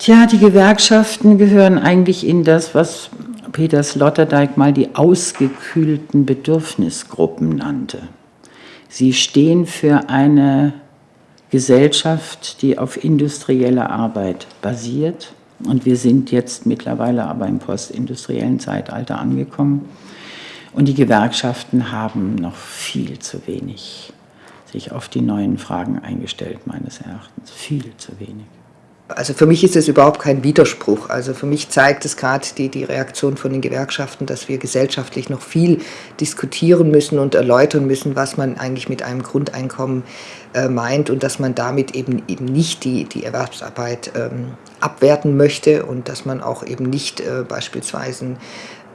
Tja, die Gewerkschaften gehören eigentlich in das, was Peter Sloterdijk mal die ausgekühlten Bedürfnisgruppen nannte. Sie stehen für eine Gesellschaft, die auf industrieller Arbeit basiert. Und wir sind jetzt mittlerweile aber im postindustriellen Zeitalter angekommen. Und die Gewerkschaften haben noch viel zu wenig sich auf die neuen Fragen eingestellt, meines Erachtens. Viel zu wenig. Also für mich ist es überhaupt kein Widerspruch. Also für mich zeigt es gerade die, die Reaktion von den Gewerkschaften, dass wir gesellschaftlich noch viel diskutieren müssen und erläutern müssen, was man eigentlich mit einem Grundeinkommen äh, meint und dass man damit eben, eben nicht die, die Erwerbsarbeit ähm, abwerten möchte und dass man auch eben nicht äh, beispielsweise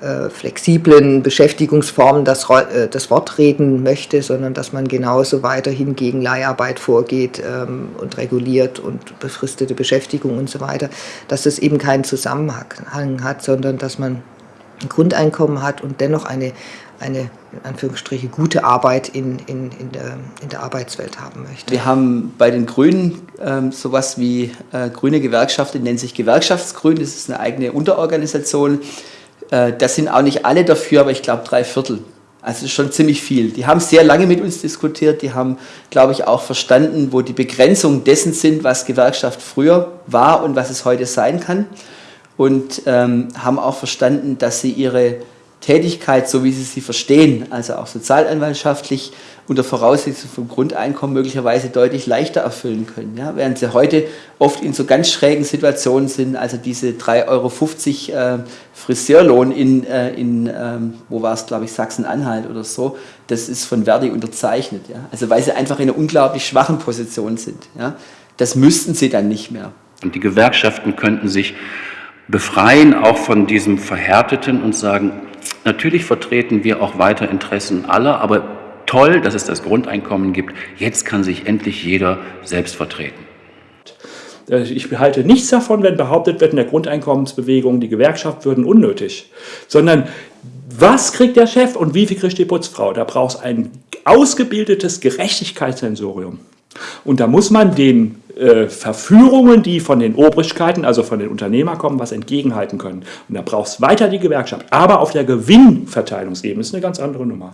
äh, flexiblen Beschäftigungsformen das, äh, das Wort reden möchte, sondern dass man genauso weiterhin gegen Leiharbeit vorgeht ähm, und reguliert und befristete Beschäftigung und so weiter, dass das eben keinen Zusammenhang hat, sondern dass man ein Grundeinkommen hat und dennoch eine, eine in Anführungsstriche gute Arbeit in, in, in, der, in der Arbeitswelt haben möchte. Wir haben bei den Grünen ähm, sowas wie äh, grüne Gewerkschaften, nennt sich Gewerkschaftsgrün, das ist eine eigene Unterorganisation, äh, das sind auch nicht alle dafür, aber ich glaube drei Viertel. Also schon ziemlich viel. Die haben sehr lange mit uns diskutiert, die haben, glaube ich, auch verstanden, wo die Begrenzungen dessen sind, was Gewerkschaft früher war und was es heute sein kann. Und ähm, haben auch verstanden, dass sie ihre Tätigkeit, so wie sie sie verstehen, also auch sozialanwaltschaftlich, unter Voraussetzung vom Grundeinkommen möglicherweise deutlich leichter erfüllen können. Ja? Während sie heute oft in so ganz schrägen Situationen sind, also diese 3,50 Euro äh, Friseurlohn in, äh, in ähm, wo war es, glaube ich, Sachsen-Anhalt oder so, das ist von Verdi unterzeichnet. Ja? Also weil sie einfach in einer unglaublich schwachen Position sind. Ja? Das müssten sie dann nicht mehr. Und die Gewerkschaften könnten sich befreien, auch von diesem Verhärteten und sagen, natürlich vertreten wir auch weiter Interessen aller, aber toll, dass es das Grundeinkommen gibt. Jetzt kann sich endlich jeder selbst vertreten. Äh, ich halte nichts davon, wenn behauptet wird, in der Grundeinkommensbewegung, die Gewerkschaft würden unnötig, sondern was kriegt der Chef und wie viel kriegt die Putzfrau? Da braucht es ein ausgebildetes Gerechtigkeitssensorium. Und da muss man den äh, Verführungen, die von den Obrigkeiten, also von den Unternehmern kommen, was entgegenhalten können. Und da braucht es weiter die Gewerkschaft. Aber auf der Gewinnverteilungsebene ist eine ganz andere Nummer.